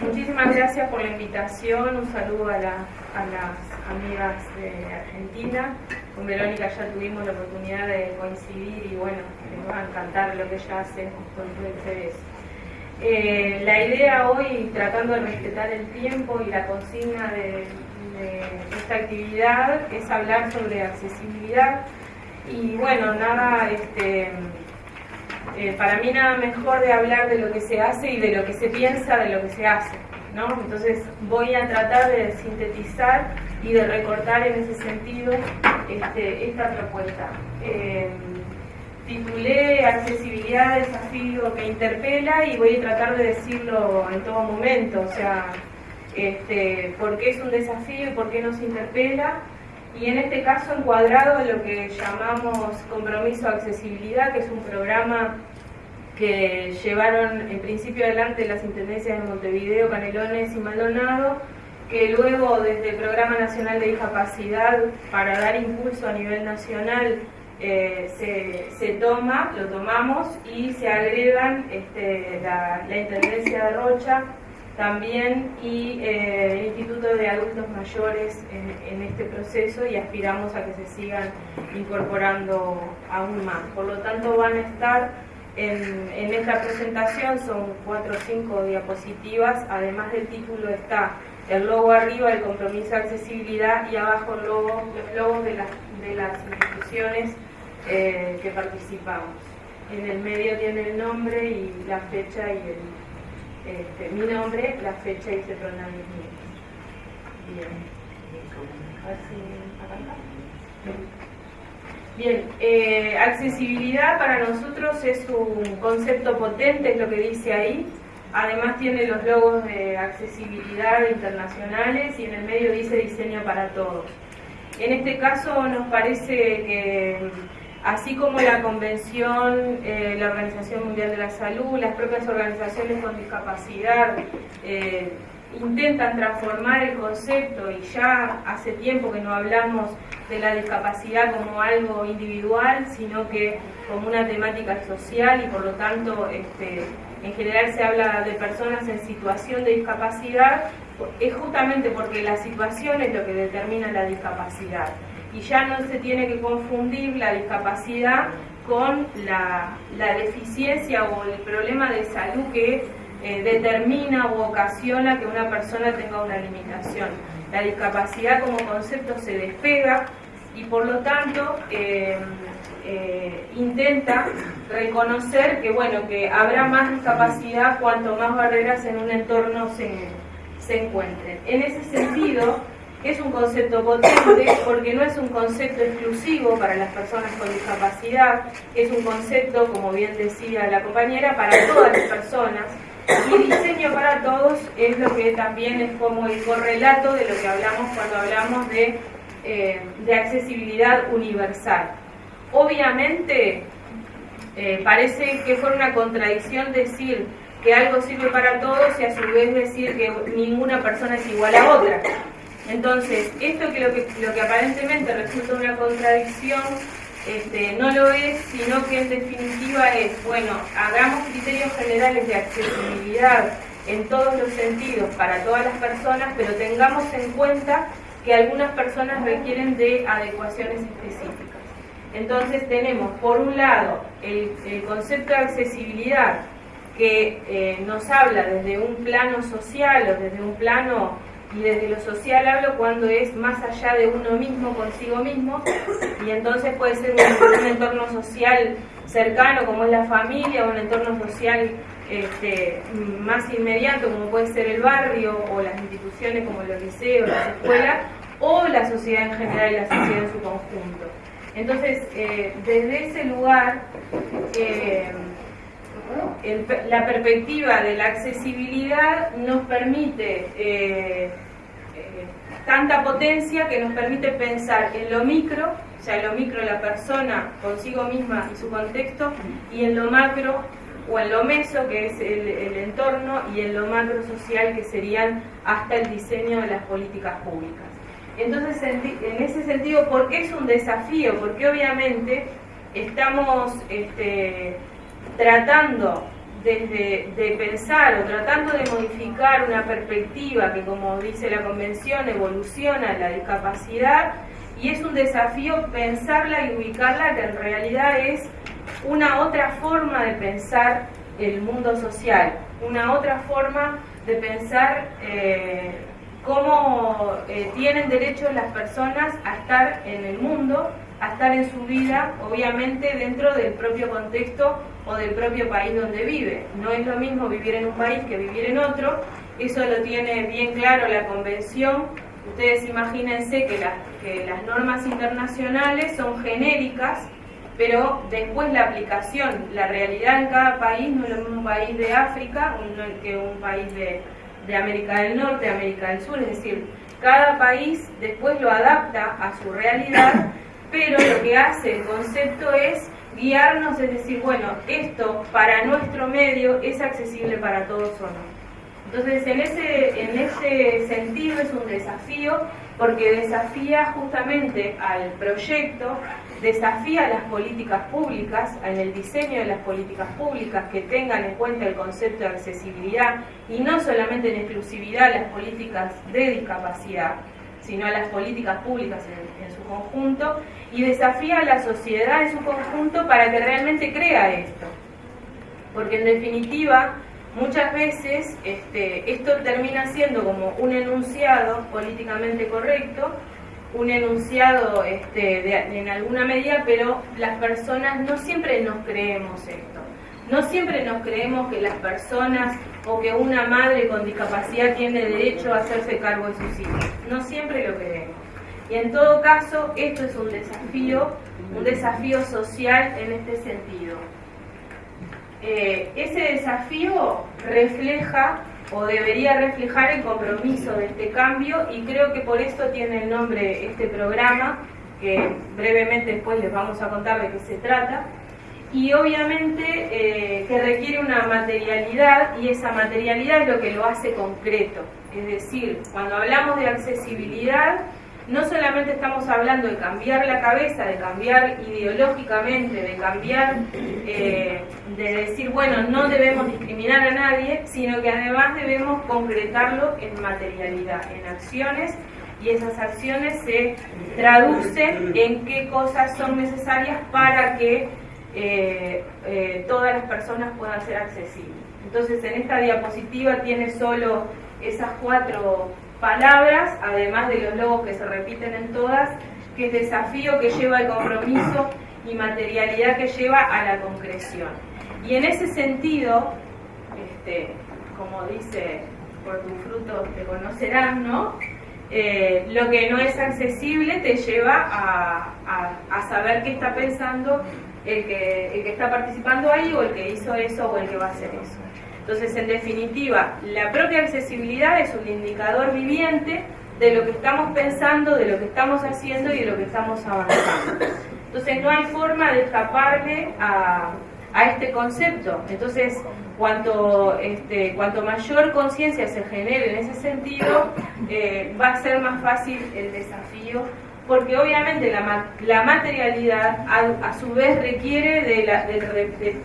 muchísimas gracias por la invitación, un saludo a, las amigas de Argentina. Con Verónica ya tuvimos la oportunidad de coincidir y bueno, les va a encantar lo que ella hace con ustedes. Eh, la idea hoy, tratando de respetar el tiempo y la consigna de, esta actividad, es hablar sobre accesibilidad. Y bueno, nada, este, eh, para mí nada mejor de hablar de lo que se hace y de lo que se piensa de lo que se hace. ¿no? Entonces voy a tratar de sintetizar y de recortar en ese sentido este, esta propuesta. Eh, titulé Accesibilidad, desafío que interpela y voy a tratar de decirlo en todo momento, o sea, este, por qué es un desafío y por qué nos interpela. Y en este caso encuadrado en lo que llamamos Compromiso Accesibilidad, que es un programa que llevaron en principio adelante las Intendencias de Montevideo, Canelones y Maldonado, que luego desde el Programa Nacional de Discapacidad, para dar impulso a nivel nacional, eh, se, toma, lo tomamos y se agregan este, la, Intendencia de Rocha también y eh, el Instituto de Adultos Mayores en, este proceso y aspiramos a que se sigan incorporando aún más. Por lo tanto van a estar en, en esta presentación, son cuatro o cinco diapositivas, además del título está el logo arriba, el compromiso de accesibilidad y abajo el logo, los logos de las, de las instituciones eh, que participamos. En el medio tiene el nombre y la fecha y el, este, mi nombre, la fecha y se pronombres Bien. Bien, eh, accesibilidad para nosotros es un concepto potente, es lo que dice ahí. Además tiene los logos de accesibilidad internacionales y en el medio dice diseño para todos. En este caso nos parece que así como la Convención, eh, la Organización Mundial de la Salud, las propias organizaciones con discapacidad, eh, intentan transformar el concepto y ya hace tiempo que no hablamos de la discapacidad como algo individual, sino que como una temática social y por lo tanto este, en general se habla de personas en situación de discapacidad, es justamente porque la situación es lo que determina la discapacidad y ya no se tiene que confundir la discapacidad con la, deficiencia o el problema de salud que eh, determina o ocasiona que una persona tenga una limitación. La discapacidad como concepto se despega y por lo tanto eh, eh, intenta reconocer que bueno que habrá más discapacidad cuanto más barreras en un entorno se, se encuentren. En ese sentido, es un concepto potente porque no es un concepto exclusivo para las personas con discapacidad, es un concepto, como bien decía la compañera, para todas las personas. Y diseño para todos es lo que también es como el correlato de lo que hablamos cuando hablamos de, eh, accesibilidad universal. Obviamente, eh, parece que fue una contradicción decir que algo sirve para todos y a su vez decir que ninguna persona es igual a otra. Entonces, esto que lo que, lo que aparentemente resulta una contradicción, este, no lo es, sino que en definitiva es, bueno, hagamos criterios generales de accesibilidad en todos los sentidos para todas las personas, pero tengamos en cuenta que algunas personas requieren de adecuaciones específicas. Entonces tenemos, por un lado, el, concepto de accesibilidad que eh, nos habla desde un plano social o desde un plano y desde lo social hablo cuando es más allá de uno mismo consigo mismo y entonces puede ser un, entorno social cercano como es la familia o un entorno social este, más inmediato como puede ser el barrio o las instituciones como los liceos, las escuelas o la sociedad en general y la sociedad en su conjunto. Entonces, eh, desde ese lugar, eh, la perspectiva de la accesibilidad nos permite eh, eh, tanta potencia que nos permite pensar en lo micro, o sea, en lo micro la persona consigo misma y su contexto, y en lo macro o en lo meso, que es el, el entorno, y en lo macro social, que serían hasta el diseño de las políticas públicas. Entonces, en, ese sentido, ¿por qué es un desafío? Porque obviamente estamos... Este, tratando desde de pensar o tratando de modificar una perspectiva que, como dice la Convención, evoluciona la discapacidad y es un desafío pensarla y ubicarla que en realidad es una otra forma de pensar el mundo social, una otra forma de pensar eh, cómo eh, tienen derecho las personas a estar en el mundo, a estar en su vida, obviamente dentro del propio contexto o del propio país donde vive. No es lo mismo vivir en un país que vivir en otro, eso lo tiene bien claro la Convención. Ustedes imagínense que, que las normas internacionales son genéricas, pero después la aplicación, la realidad en cada país no es lo mismo un país de África que un país de, de América del Norte, América del Sur, es decir, cada país después lo adapta a su realidad, pero lo que hace el concepto es guiarnos, es decir, bueno, esto para nuestro medio es accesible para todos o no. Entonces, en ese, en ese sentido es un desafío porque desafía justamente al proyecto desafía las políticas públicas, en el diseño de las políticas públicas que tengan en cuenta el concepto de accesibilidad y no solamente en exclusividad las políticas de discapacidad, sino a las políticas públicas en, su conjunto y desafía a la sociedad en su conjunto para que realmente crea esto. Porque en definitiva, muchas veces este, esto termina siendo como un enunciado políticamente correcto, un enunciado este, en alguna medida, pero las personas no siempre nos creemos esto. No siempre nos creemos que las personas o que una madre con discapacidad tiene derecho a hacerse cargo de sus hijos. No siempre lo creemos. Y en todo caso, esto es un desafío, un desafío social en este sentido. Eh, ese desafío refleja o debería reflejar el compromiso de este cambio y creo que por eso tiene el nombre este programa, que brevemente después les vamos a contar de qué se trata, y obviamente eh, que requiere una materialidad y esa materialidad es lo que lo hace concreto, es decir, cuando hablamos de accesibilidad, no solamente estamos hablando de cambiar la cabeza, de cambiar ideológicamente, de cambiar, eh, de decir, bueno, no debemos discriminar a nadie, sino que además debemos concretarlo en materialidad, en acciones, y esas acciones se traducen en qué cosas son necesarias para que eh, eh, todas las personas puedan ser accesibles. Entonces, en esta diapositiva tiene solo esas cuatro palabras, además de los logos que se repiten en todas, que es desafío que lleva el compromiso y materialidad que lleva a la concreción. Y en ese sentido, este, como dice, por tu fruto te conocerán, ¿no? Eh, lo que no es accesible te lleva a, a, saber qué está pensando el que, el que está participando ahí o el que hizo eso o el que va a hacer eso. Entonces, en definitiva, la propia accesibilidad es un indicador viviente de lo que estamos pensando, de lo que estamos haciendo y de lo que estamos avanzando. Entonces, no hay forma de escaparle a, este concepto. Entonces, cuanto, este, cuanto mayor conciencia se genere en ese sentido, eh, va a ser más fácil el desafío, porque obviamente la, materialidad a, su vez requiere de,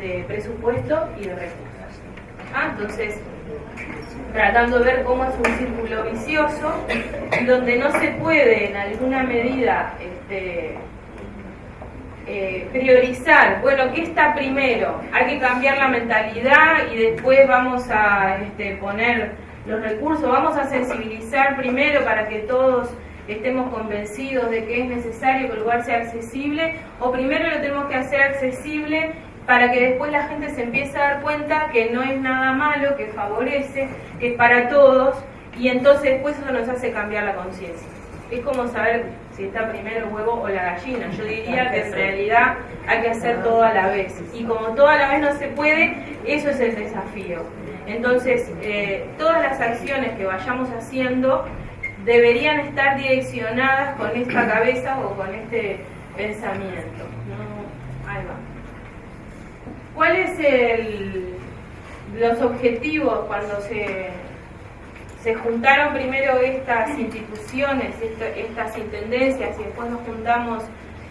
de presupuesto y de recursos. Ah, entonces, tratando de ver cómo es un círculo vicioso, donde no se puede en alguna medida este, eh, priorizar, bueno, ¿qué está primero? Hay que cambiar la mentalidad y después vamos a este, poner los recursos, vamos a sensibilizar primero para que todos estemos convencidos de que es necesario que el lugar sea accesible, o primero lo tenemos que hacer accesible para que después la gente se empiece a dar cuenta que no es nada malo, que favorece, que es para todos, y entonces después eso nos hace cambiar la conciencia. Es como saber si está primero el huevo o la gallina. Yo diría que en realidad hay que hacer todo a la vez. Y como todo a la vez no se puede, eso es el desafío. Entonces, eh, todas las acciones que vayamos haciendo deberían estar direccionadas con esta cabeza o con este pensamiento. ¿no? ¿Cuáles el, los objetivos cuando se, se juntaron primero estas instituciones, estas intendencias y después nos juntamos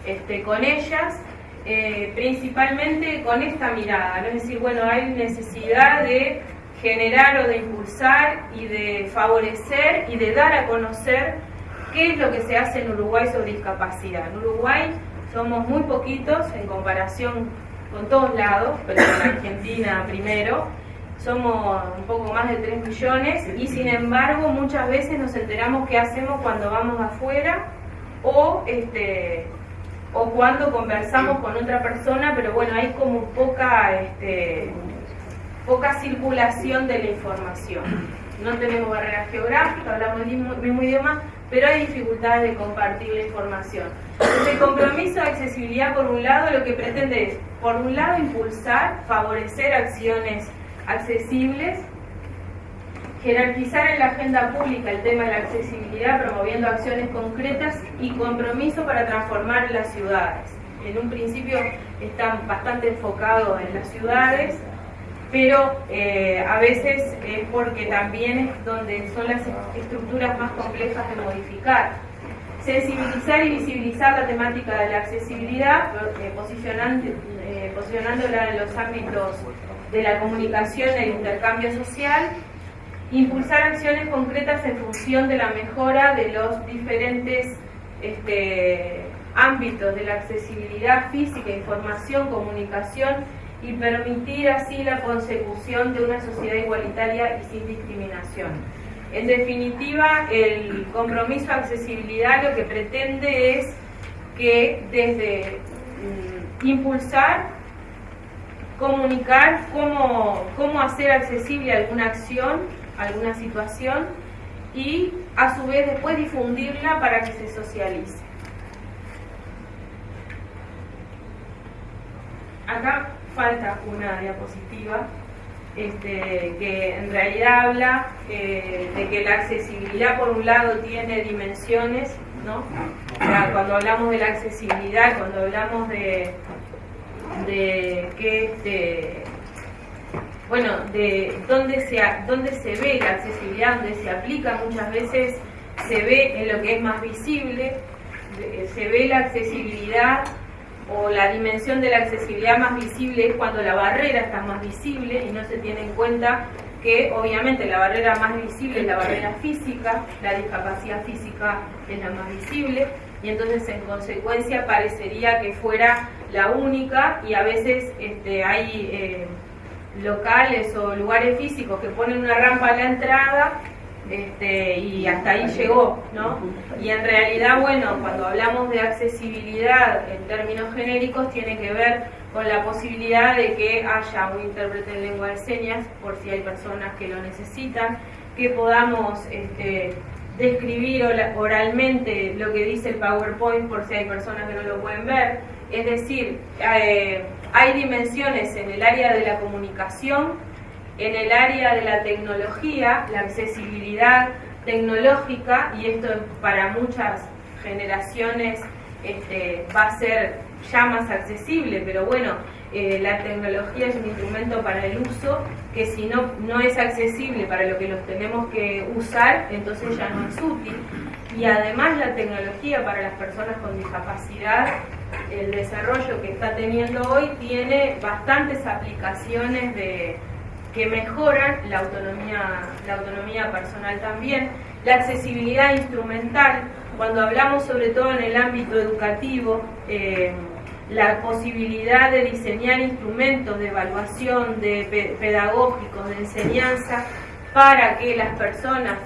este, con ellas? eh, principalmente con esta mirada, es decir, bueno, hay necesidad de generar o de impulsar y de favorecer y de dar a conocer qué es lo que se hace en Uruguay sobre discapacidad. En Uruguay somos muy poquitos en comparación con todos lados, pero en Argentina primero, somos un poco más de 3 millones y sin embargo muchas veces nos enteramos qué hacemos cuando vamos afuera o este o cuando conversamos con otra persona, pero bueno, hay como poca este, poca circulación de la información. No tenemos barreras geográficas, hablamos el mismo, idioma, pero hay dificultades de compartir la información. el compromiso de accesibilidad, por un lado, lo que pretende es, por un lado, impulsar, favorecer acciones accesibles, jerarquizar en la agenda pública el tema de la accesibilidad, promoviendo acciones concretas y compromiso para transformar las ciudades. En un principio están bastante enfocados en las ciudades, pero eh, a veces es porque también es donde son las estructuras más complejas de modificar. Sensibilizar y visibilizar la temática de la accesibilidad, eh, posicionando, eh, posicionándola en los ámbitos de la comunicación y el intercambio social, impulsar acciones concretas en función de la mejora de los diferentes este, ámbitos de la accesibilidad física, información, comunicación y permitir así la consecución de una sociedad igualitaria y sin discriminación. En definitiva, el compromiso accesibilidad lo que pretende es que desde mm, impulsar comunicar cómo, cómo hacer accesible alguna acción, alguna situación y a su vez después difundirla para que se socialice. Acá falta una diapositiva este, que en realidad habla eh, de que la accesibilidad por un lado tiene dimensiones, ¿no? cuando hablamos de la accesibilidad, cuando hablamos de, de que este, bueno, de dónde se, dónde se ve la accesibilidad, dónde se aplica muchas veces, se ve en lo que es más visible, se ve la accesibilidad o la dimensión de la accesibilidad más visible es cuando la barrera está más visible y no se tiene en cuenta que obviamente la barrera más visible es la barrera física, la discapacidad física es la más visible y entonces en consecuencia parecería que fuera la única y a veces este, hay eh, locales o lugares físicos que ponen una rampa a la entrada este, y hasta ahí llegó, ¿no? Y en realidad, bueno, cuando hablamos de accesibilidad en términos genéricos, tiene que ver con la posibilidad de que haya un intérprete en lengua de señas, por si hay personas que lo necesitan, que podamos este, describir oralmente lo que dice el PowerPoint por si hay personas que no lo pueden ver. Es decir, eh, hay dimensiones en el área de la comunicación, en el área de la tecnología, la accesibilidad tecnológica, y esto para muchas generaciones este, va a ser ya más accesible, pero bueno, eh, la tecnología es un instrumento para el uso que si no, no es accesible para lo que los tenemos que usar, entonces ya no es útil. Y además la tecnología para las personas con discapacidad, el desarrollo que está teniendo hoy tiene bastantes aplicaciones de, que mejoran la autonomía, la autonomía personal también. La accesibilidad instrumental, cuando hablamos sobre todo en el ámbito educativo, eh, la posibilidad de diseñar instrumentos de evaluación, de pedagógicos, de enseñanza, para que las personas,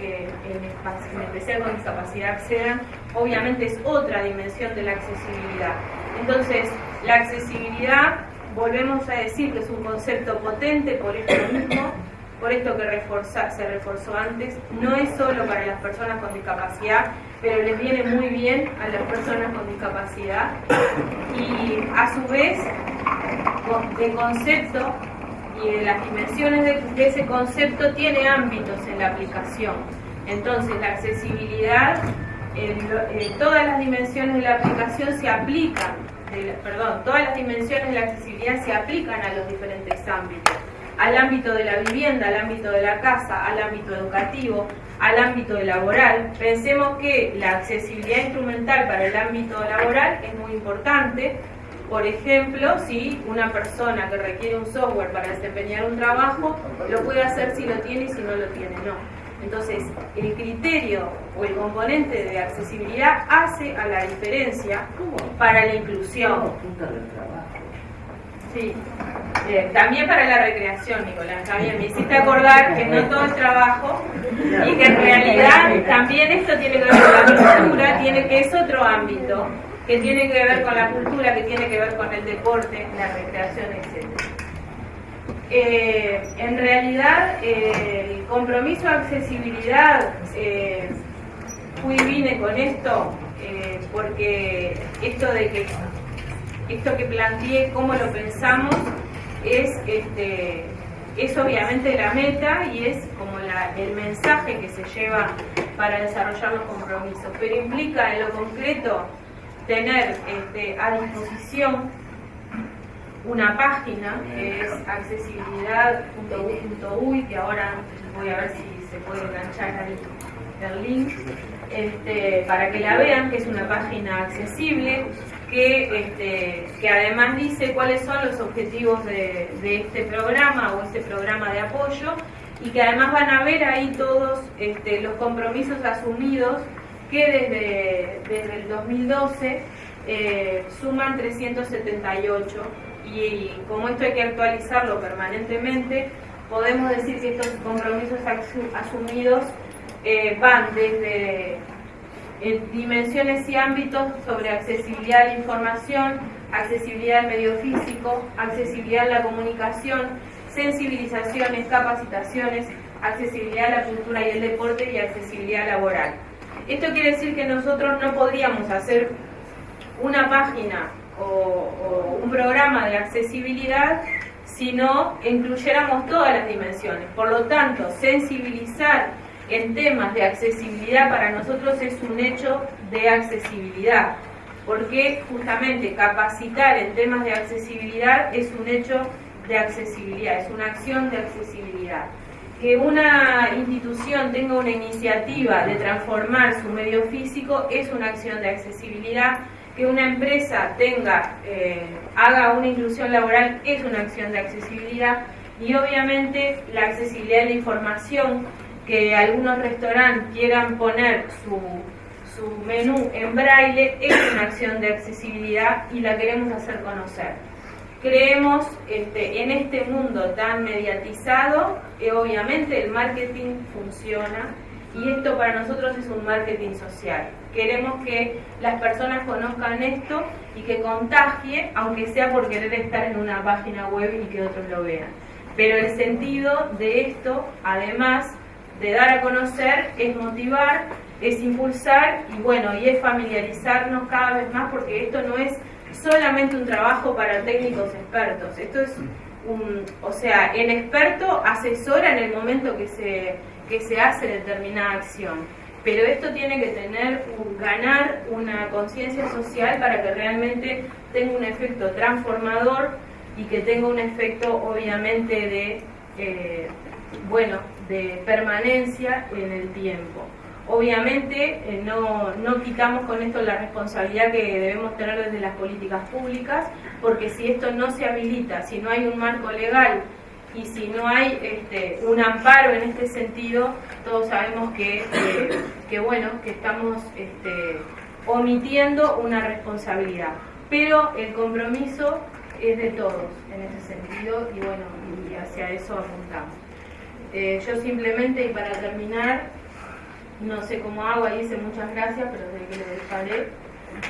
eh, en, especial con discapacidad, accedan, obviamente es otra dimensión de la accesibilidad. Entonces, la accesibilidad, volvemos a decir que es un concepto potente por esto mismo, por esto que se reforzó antes, no es solo para las personas con discapacidad, pero les viene muy bien a las personas con discapacidad y a su vez de concepto y de las dimensiones de, ese concepto tiene ámbitos en la aplicación. Entonces la accesibilidad, todas las dimensiones de la aplicación se aplican, perdón, todas las dimensiones de la accesibilidad se aplican a los diferentes ámbitos al ámbito de la vivienda, al ámbito de la casa, al ámbito educativo, al ámbito laboral. Pensemos que la accesibilidad instrumental para el ámbito laboral es muy importante Por ejemplo, si una persona que requiere un software para desempeñar un trabajo, lo puede hacer si lo tiene y si no lo tiene, no. Entonces, el criterio o el componente de accesibilidad hace a la diferencia para la inclusión. Sí. Eh, también para la recreación, Nicolás, también me hiciste acordar que no todo es trabajo y que en realidad también esto tiene que ver con la cultura, tiene que es otro ámbito, que tiene que ver con la cultura, que tiene que ver con el deporte, la recreación, etc. Eh, en realidad, eh, compromiso accesibilidad, fui y vine con esto, porque esto de que esto que planteé, cómo lo pensamos, es, este, es obviamente la meta y es como el mensaje que se lleva para desarrollar los compromisos, pero implica en lo concreto tener este, a disposición una página que es accesibilidad.u.uy, que ahora voy a ver si se puede enganchar ahí el link, este, para que la vean, que es una página accesible, que, este, que además dice cuáles son los objetivos de, este programa o este programa de apoyo y que además van a ver ahí todos este, los compromisos asumidos que desde, desde el 2012 eh, suman 378 y, como esto hay que actualizarlo permanentemente, podemos decir que estos compromisos asumidos eh, van desde en dimensiones y ámbitos sobre accesibilidad a la información, accesibilidad al medio físico, accesibilidad a la comunicación, sensibilizaciones, capacitaciones, accesibilidad a la cultura y el deporte y accesibilidad laboral. Esto quiere decir que nosotros no podríamos hacer una página o un programa de accesibilidad si no incluyéramos todas las dimensiones. Por lo tanto, sensibilizar en temas de accesibilidad para nosotros es un hecho de accesibilidad, porque justamente capacitar en temas de accesibilidad es un hecho de accesibilidad, es una acción de accesibilidad. Que una institución tenga una iniciativa de transformar su medio físico es una acción de accesibilidad. Que una empresa tenga, eh, haga una inclusión laboral es una acción de accesibilidad. Y obviamente la accesibilidad de la información que algunos restaurantes quieran poner su, su menú en braille es una acción de accesibilidad y la queremos hacer conocer. Creemos este, en este mundo tan mediatizado, que obviamente el marketing funciona y esto para nosotros es un marketing social. Queremos que las personas conozcan esto y que contagie, aunque sea por querer estar en una página web y que otros lo vean. Pero el sentido de esto, además, de dar a conocer es motivar, es impulsar y bueno, y es familiarizarnos cada vez más porque esto no es solamente un trabajo para técnicos expertos, esto es un, o sea, el experto asesora en el momento que se, que se hace determinada acción, pero esto tiene que tener, ganar una conciencia social para que realmente tenga un efecto transformador y que tenga un efecto obviamente de, eh, bueno, de permanencia en el tiempo. Obviamente eh, no, no, quitamos con esto la responsabilidad que debemos tener desde las políticas públicas, porque si esto no se habilita, si no hay un marco legal y si no hay este, un amparo en este sentido, todos sabemos que, que bueno, que estamos este, omitiendo una responsabilidad. Pero el compromiso es de todos en ese sentido y bueno, y hacia eso apuntamos. Eh, yo simplemente, y para terminar, no sé cómo hago, ahí dice muchas gracias, pero sé que lo dejaré.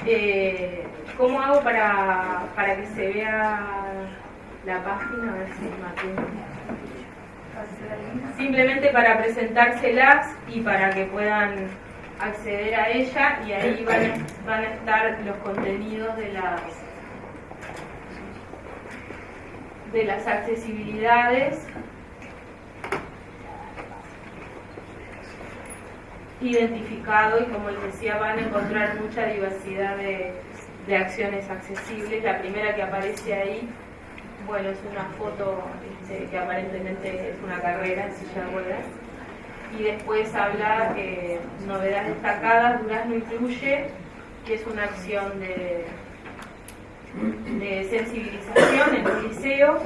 Eh, ¿Cómo hago para, para que se vea la página? A ver si Simplemente para presentárselas y para que puedan acceder a ella y ahí van, van a estar los contenidos de las de las accesibilidades identificado y como les decía van a encontrar mucha diversidad de, acciones accesibles. La primera que aparece ahí, bueno, es una foto este, que aparentemente es una carrera en silla de. Y después habla que novedades destacadas, Durazno incluye, que es una acción de, de sensibilización en el liceo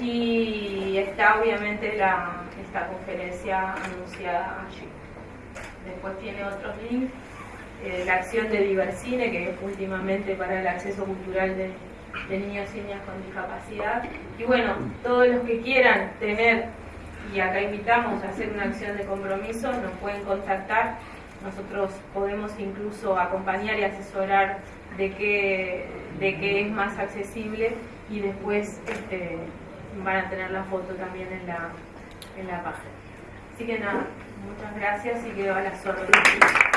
y está obviamente la, esta conferencia anunciada allí. Después tiene otros links, eh, la acción de Diversine, que es últimamente para el acceso cultural de, de niños y niñas con discapacidad. Y bueno, todos los que quieran tener, y acá invitamos a hacer una acción de compromiso, nos pueden contactar. Nosotros podemos incluso acompañar y asesorar de qué, de qué es más accesible y después este, van a tener la foto también en la, en la página. Así que nada, muchas gracias y quedo a las órdenes.